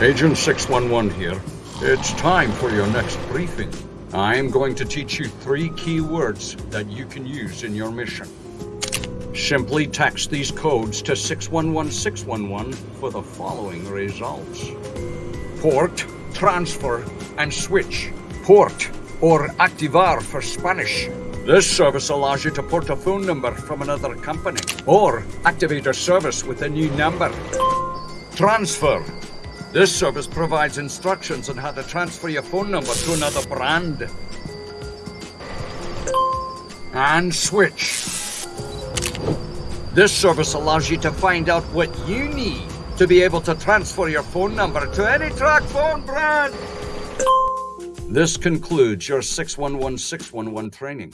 Agent 611 here. It's time for your next briefing. I'm going to teach you three key words that you can use in your mission. Simply text these codes to 611611 for the following results. Port, transfer, and switch. Port, or activar for Spanish. This service allows you to port a phone number from another company, or activate a service with a new number. Transfer. This service provides instructions on how to transfer your phone number to another brand. And switch. This service allows you to find out what you need to be able to transfer your phone number to any TracFone brand. This concludes your 611611 training.